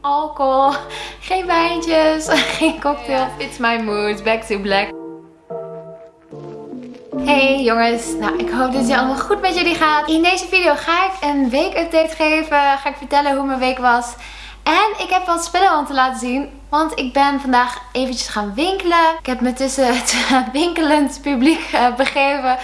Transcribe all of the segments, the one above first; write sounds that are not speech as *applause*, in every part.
alcohol, geen wijntjes, *laughs* geen cocktail. It's my mood, back to black. Hey jongens, nou ik hoop dat het allemaal goed met jullie gaat. In deze video ga ik een weekupdate geven, ga ik vertellen hoe mijn week was. En ik heb wat spullen om te laten zien. Want ik ben vandaag eventjes gaan winkelen. Ik heb me tussen het *laughs* winkelend publiek eh, begeven.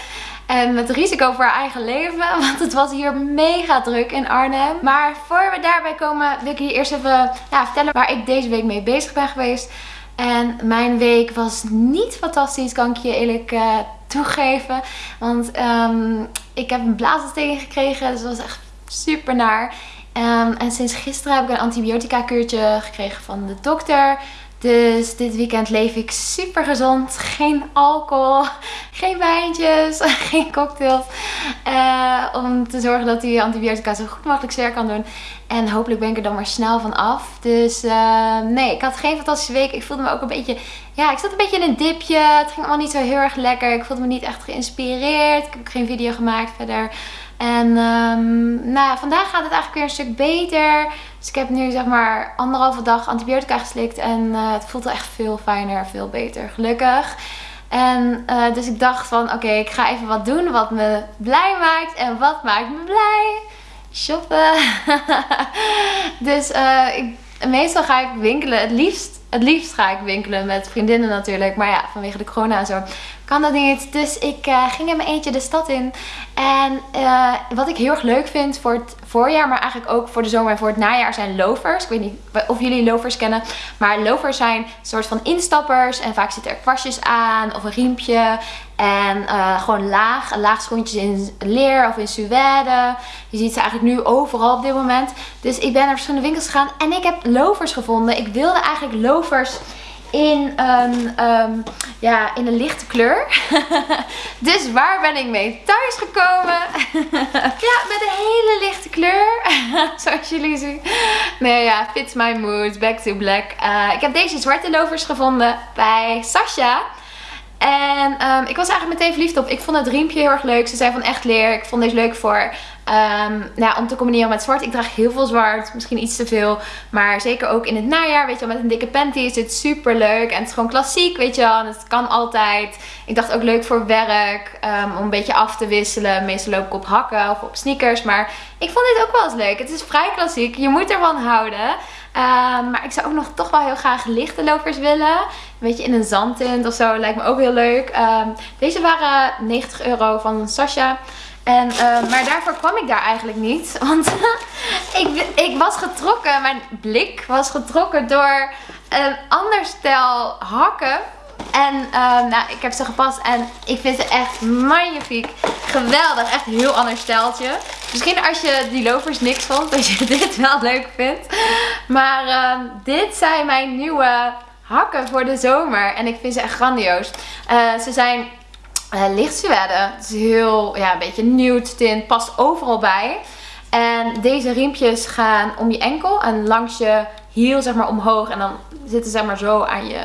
En met risico voor haar eigen leven. *laughs* Want het was hier mega druk in Arnhem. Maar voor we daarbij komen wil ik je eerst even ja, vertellen waar ik deze week mee bezig ben geweest. En mijn week was niet fantastisch, kan ik je eerlijk uh, toegeven. Want um, ik heb een blaasontsteking gekregen. Dus dat was echt super naar. Um, en sinds gisteren heb ik een antibiotica kuurtje gekregen van de dokter. Dus dit weekend leef ik super gezond. Geen alcohol, geen wijntjes, *laughs* geen cocktails. Uh, om te zorgen dat die antibiotica zo goed mogelijk zeer kan doen. En hopelijk ben ik er dan maar snel van af. Dus uh, nee, ik had geen fantastische week. Ik voelde me ook een beetje... Ja, ik zat een beetje in een dipje. Het ging allemaal niet zo heel erg lekker. Ik voelde me niet echt geïnspireerd. Ik heb geen video gemaakt verder. En um, nou, vandaag gaat het eigenlijk weer een stuk beter. Dus ik heb nu zeg maar anderhalve dag antibiotica geslikt. En uh, het voelt echt veel fijner, veel beter. Gelukkig. En uh, dus ik dacht van oké, ik ga even wat doen wat me blij maakt. En wat maakt me blij? Shoppen. *laughs* dus uh, ik, meestal ga ik winkelen. Het liefst, het liefst ga ik winkelen met vriendinnen natuurlijk. Maar ja, vanwege de corona en zo kan dat niet. Dus ik uh, ging in mijn eentje de stad in. En uh, wat ik heel erg leuk vind voor het voorjaar, maar eigenlijk ook voor de zomer en voor het najaar zijn lovers. Ik weet niet of jullie lovers kennen. Maar lovers zijn een soort van instappers. En vaak zitten er kwastjes aan of een riempje. En uh, gewoon laag, laag schoentjes in leer of in suède. Je ziet ze eigenlijk nu overal op dit moment. Dus ik ben naar verschillende winkels gegaan en ik heb lovers gevonden. Ik wilde eigenlijk lovers in een, um, ja, in een lichte kleur. *laughs* dus waar ben ik mee thuis gekomen? *laughs* ja, met een hele lichte kleur. *laughs* Zoals jullie zien. Nee ja, fits my mood. Back to black. Uh, ik heb deze zwarte lovers gevonden bij Sasha. En um, ik was eigenlijk meteen verliefd op. Ik vond het riempje heel erg leuk. Ze zijn van echt leer. Ik vond deze leuk voor Um, nou, om te combineren met zwart. Ik draag heel veel zwart. Misschien iets te veel. Maar zeker ook in het najaar. Weet je wel, met een dikke panty is dit super leuk. En het is gewoon klassiek, weet je wel. Het kan altijd. Ik dacht ook leuk voor werk. Um, om een beetje af te wisselen. Meestal loop ik op hakken of op sneakers. Maar ik vond dit ook wel eens leuk. Het is vrij klassiek. Je moet ervan houden. Um, maar ik zou ook nog toch wel heel graag lichte lovers willen. Een beetje in een zandtint of zo. Lijkt me ook heel leuk. deze waren 90 euro van Sasha. En, uh, maar daarvoor kwam ik daar eigenlijk niet. *laughs* Want *laughs* ik, ik was getrokken, mijn blik was getrokken door een ander stel hakken. En uh, nou, ik heb ze gepast en ik vind ze echt magnifiek. Geweldig, echt een heel ander steltje. Misschien als je die lovers niks vond, dat je *laughs* dit wel leuk vindt. Maar uh, dit zijn mijn nieuwe hakken voor de zomer. En ik vind ze echt grandioos. Uh, ze zijn uh, licht. Het is heel, ja, een beetje nude tint. Past overal bij. En deze riempjes gaan om je enkel en langs je hiel zeg maar omhoog. En dan zitten ze maar zo aan je,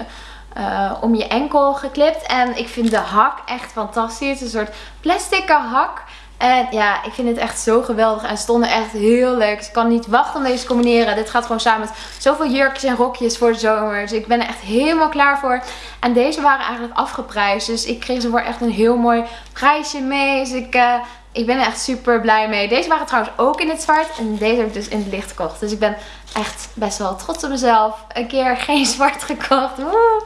uh, om je enkel geklipt. En ik vind de hak echt fantastisch. Het is een soort plastic hak. En ja, ik vind het echt zo geweldig. En stonden echt heel leuk. Ik kan niet wachten om deze te combineren. Dit gaat gewoon samen met zoveel jurkjes en rokjes voor de zomer. Dus ik ben er echt helemaal klaar voor. En deze waren eigenlijk afgeprijsd. Dus ik kreeg ze voor echt een heel mooi prijsje mee. Dus ik... Uh, ik ben er echt super blij mee. Deze waren trouwens ook in het zwart. En deze heb ik dus in het licht gekocht. Dus ik ben echt best wel trots op mezelf. Een keer geen *laughs* zwart gekocht. Woe.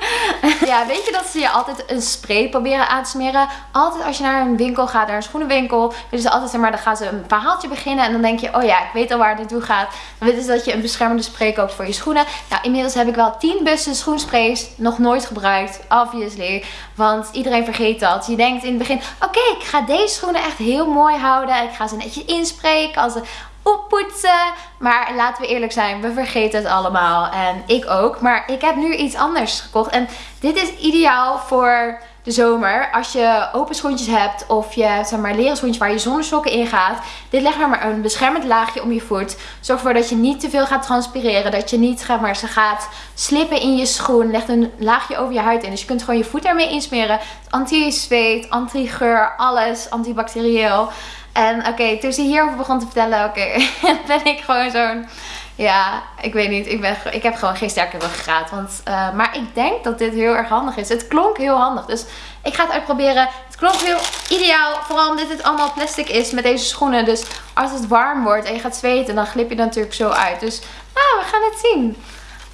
Ja, weet je dat ze je altijd een spray proberen aan te smeren? Altijd als je naar een winkel gaat, naar een schoenenwinkel. Dus altijd maar, dan gaan ze een verhaaltje beginnen. En dan denk je, oh ja, ik weet al waar het naartoe gaat. Dan weten dat je een beschermende spray koopt voor je schoenen. Nou, inmiddels heb ik wel 10 bussen schoensprays nog nooit gebruikt. Obviously. Want iedereen vergeet dat. Je denkt in het begin, oké, ik ga deze schoenen echt heel mooi houden. Ik ga ze netjes inspreken. Als ze oppoetsen. Maar laten we eerlijk zijn, we vergeten het allemaal. En ik ook. Maar ik heb nu iets anders gekocht. En dit is ideaal voor de zomer. Als je open schoentjes hebt of je zeg maar, leren schoentjes waar je zonnesokken in gaat. Dit legt maar een beschermend laagje om je voet. Zorg ervoor dat je niet te veel gaat transpireren. Dat je niet zeg maar, ze gaat slippen in je schoen. Legt een laagje over je huid in. Dus je kunt gewoon je voet ermee insmeren. Anti-zweet, anti-geur, alles. Antibacterieel. En oké, toen ze hierover begon te vertellen, oké, *laughs* ben ik gewoon zo'n Ja, ik weet niet. Ik, ben, ik heb gewoon geen sterke ruggengraat. Want, uh, maar ik denk dat dit heel erg handig is. Het klonk heel handig. Dus ik ga het uitproberen. Het klonk heel ideaal. Vooral omdat dit allemaal plastic is met deze schoenen. Dus als het warm wordt en je gaat zweten, dan glip je er natuurlijk zo uit. Dus nou, we gaan het zien.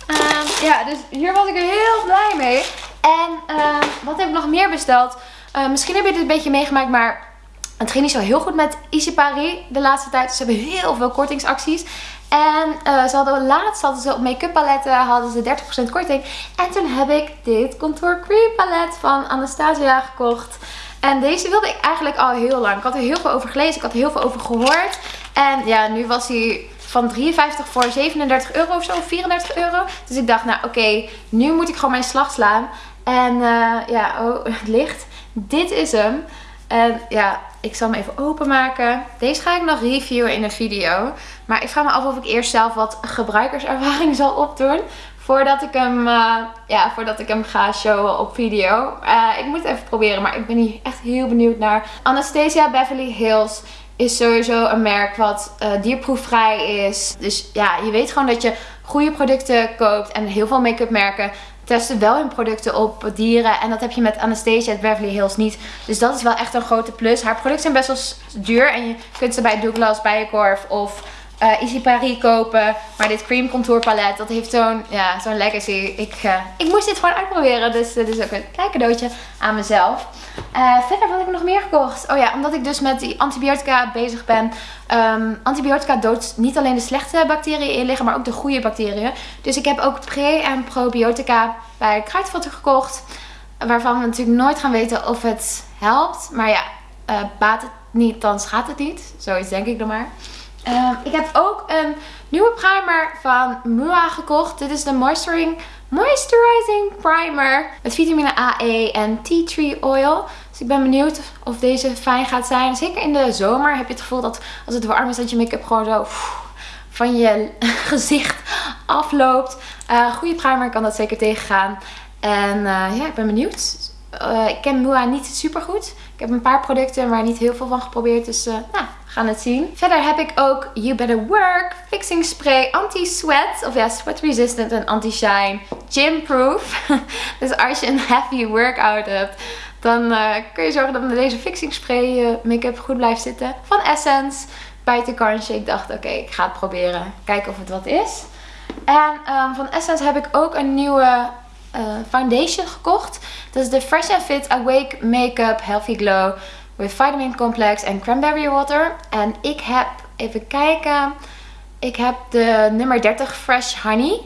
Uh, ja, dus hier was ik heel blij mee. En uh, wat heb ik nog meer besteld? Uh, misschien heb je dit een beetje meegemaakt, maar het ging niet zo heel goed met Easy Paris de laatste tijd. Ze hebben heel veel kortingsacties. En uh, ze hadden laatst hadden ze op make-up paletten hadden ze 30% korting. En toen heb ik dit Contour Cream palet van Anastasia gekocht. En deze wilde ik eigenlijk al heel lang. Ik had er heel veel over gelezen. Ik had heel veel over gehoord. En ja, nu was hij van 53 voor 37 euro of zo. 34 euro. Dus ik dacht, nou oké, nu moet ik gewoon mijn slag slaan. En uh, ja, oh, *laughs* het licht. Dit is hem. En ja, ik zal hem even openmaken. Deze ga ik nog reviewen in een video. Maar ik vraag me af of ik eerst zelf wat gebruikerservaring *laughs* zal opdoen. Voordat ik hem, uh, ja, voordat ik hem ga showen op video. Uh, ik moet het even proberen, maar ik ben hier echt heel benieuwd naar. Anastasia Beverly Hills is sowieso een merk wat uh, dierproefvrij is. Dus ja, je weet gewoon dat je goede producten koopt. En heel veel make-up merken testen wel hun producten op dieren. En dat heb je met Anastasia at Beverly Hills niet. Dus dat is wel echt een grote plus. Haar producten zijn best wel duur. En je kunt ze bij Douglas, Bijenkorf of uh, Easy Paris kopen. Maar dit cream contour palet, dat heeft zo'n ja, zo'n legacy. Ik, uh, ik moest dit gewoon uitproberen. Dus dit is ook een klein cadeautje aan mezelf. Uh, verder wat heb ik nog meer gekocht? Oh ja, omdat ik dus met die antibiotica bezig ben. Um, antibiotica doodt niet alleen de slechte bacteriën in liggen, maar ook de goede bacteriën. Dus ik heb ook pre- en probiotica bij Kruidvatten gekocht. Waarvan we natuurlijk nooit gaan weten of het helpt. Maar ja, baat het niet, dan schaadt het niet. Zoiets denk ik dan maar. Um, ik heb ook een nieuwe primer van Mua gekocht. Dit is de Moisturizing, Primer met vitamine A, E en tea tree oil. Dus ik ben benieuwd of deze fijn gaat zijn. Zeker in de zomer heb je het gevoel dat als het warm is dat je make-up gewoon zo van je *laughs* gezicht afloopt. Uh, goede primer kan dat zeker tegengaan. En uh, ja, ik ben benieuwd. Uh, ik ken Mua niet super goed. Ik heb een paar producten, maar niet heel veel van geprobeerd. Dus nou, het zien. Verder heb ik ook You Better Work Fixing Spray Anti-Sweat. Of ja, Sweat Resistant en Anti-Shine Gym Proof. *laughs* dus als je een heavy workout hebt, dan uh, kun je zorgen dat met deze fixing spray je make-up goed blijft zitten. Van Essence. Bij de kansje. Ik dacht, oké, ik ga het proberen. Kijken of het wat is. En um, van Essence heb ik ook een nieuwe uh, foundation gekocht. Dat is de Fresh Fit Awake Makeup Healthy Glow with vitamin complex en cranberry water. En ik heb, even kijken, ik heb de nummer 30 Fresh Honey.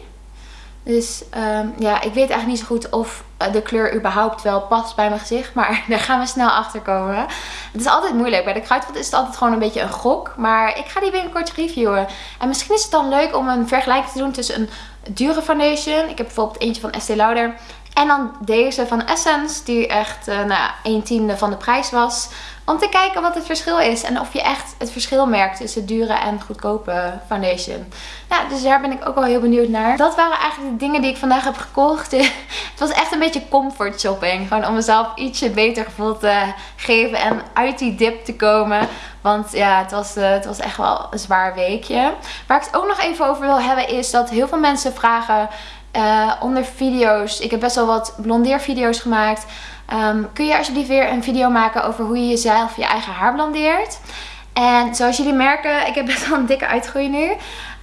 Dus um, ja, ik weet eigenlijk niet zo goed of eh, de kleur überhaupt wel past bij mijn gezicht. Maar *laughs* daar gaan we snel achter komen. Het is altijd moeilijk. Bij de kruidvat is het altijd gewoon een beetje een gok. Maar ik ga die binnenkort reviewen. En misschien is het dan leuk om een vergelijking te doen tussen een dure foundation. Ik heb bijvoorbeeld eentje van Estee Lauder. En dan deze van Essence, die echt uh, nou, 1 tiende van de prijs was. Om te kijken wat het verschil is. En of je echt het verschil merkt tussen dure en goedkope foundation. Nou, dus daar ben ik ook wel heel benieuwd naar. Dat waren eigenlijk de dingen die ik vandaag heb gekocht. *laughs* het was echt een beetje comfort shopping. Gewoon om mezelf ietsje beter gevoel te geven. En uit die dip te komen. Want ja, het was, uh, het was echt wel een zwaar weekje. Waar ik het ook nog even over wil hebben is dat heel veel mensen vragen... Uh, onder video's. Ik heb best wel wat blondeervideo's gemaakt. Um, kun je alsjeblieft weer een video maken over hoe je jezelf je eigen haar blondeert. En zoals jullie merken, ik heb best wel een dikke uitgroei nu.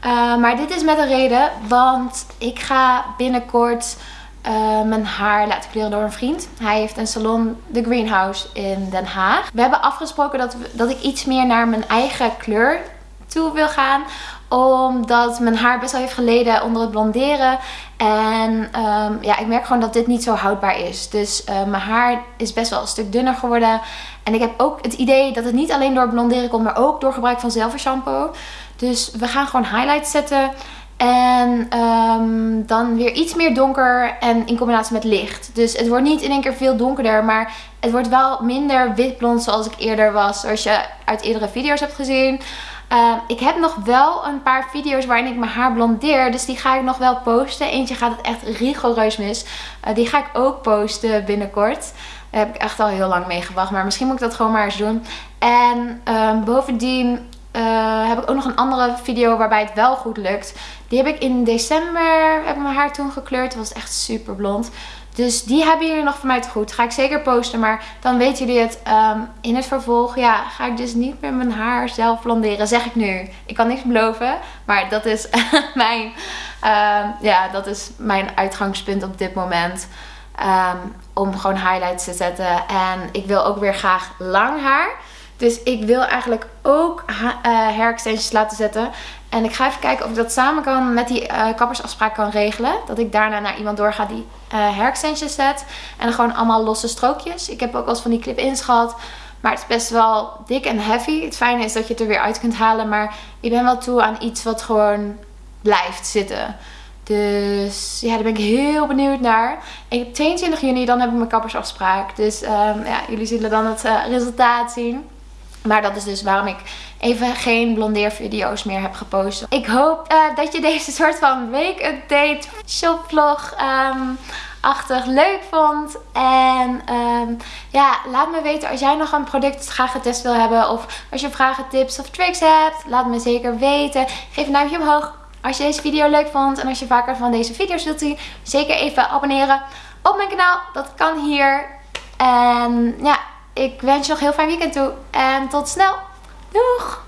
Uh, maar dit is met een reden, want ik ga binnenkort uh, mijn haar laten kleuren door een vriend. Hij heeft een salon, The Greenhouse in Den Haag. We hebben afgesproken dat, dat ik iets meer naar mijn eigen kleur toe wil gaan omdat mijn haar best wel heeft geleden onder het blonderen. En um, ja, ik merk gewoon dat dit niet zo houdbaar is. Dus uh, mijn haar is best wel een stuk dunner geworden. En ik heb ook het idee dat het niet alleen door blonderen komt, maar ook door gebruik van shampoo. Dus we gaan gewoon highlights zetten. En um, dan weer iets meer donker en in combinatie met licht. Dus het wordt niet in één keer veel donkerder, maar het wordt wel minder witblond zoals ik eerder was. Zoals je uit eerdere video's hebt gezien. Uh, ik heb nog wel een paar video's waarin ik mijn haar blondeer. Dus die ga ik nog wel posten. Eentje gaat het echt rigoureus mis. Uh, die ga ik ook posten binnenkort. Daar heb ik echt al heel lang mee gewacht. Maar misschien moet ik dat gewoon maar eens doen. En uh, bovendien eh, heb ik ook nog een andere video waarbij het wel goed lukt. Die heb ik in december, heb ik mijn haar toen gekleurd. Dat was echt super blond. Dus die hebben jullie nog van mij te goed. Ga ik zeker posten. Maar dan weten jullie het. Ehm, in het vervolg ja, ga ik dus niet meer mijn haar zelf blonderen. Zeg ik nu. Ik kan niks beloven. Maar dat is *laughs* mijn, ehm, ja, dat is mijn uitgangspunt op dit moment. Ehm, om gewoon highlights te zetten. En ik wil ook weer graag lang haar. Dus ik wil eigenlijk ook uh, hair extensions laten zetten. En ik ga even kijken of ik dat samen kan met die uh, kappersafspraak kan regelen. Dat ik daarna naar iemand doorga die uh, zet. En gewoon allemaal losse strookjes. Ik heb ook wel eens van die clip-ins gehad. Maar het is best wel dik en heavy. Het fijne is dat je het er weer uit kunt halen. Maar ik ben wel toe aan iets wat gewoon blijft zitten. Dus ja, daar ben ik heel benieuwd naar. En 22 juni, dan heb ik mijn kappersafspraak. Dus um, ja, jullie zullen dan het uh, resultaat zien. Maar dat is dus waarom ik even geen blondeervideo's meer heb gepost. Ik hoop uh, dat je deze soort van week-update shopvlog um, achtig leuk vond. En um, ja, laat me weten als jij nog een product graag getest wil hebben. Of als je vragen, tips of tricks hebt. Laat me zeker weten. Geef een duimpje omhoog als je deze video leuk vond. En als je vaker van deze video's wilt zien. Zeker even abonneren op mijn kanaal. Dat kan hier. En ja, ik wens je nog heel fijn weekend toe. En tot snel. Doeg!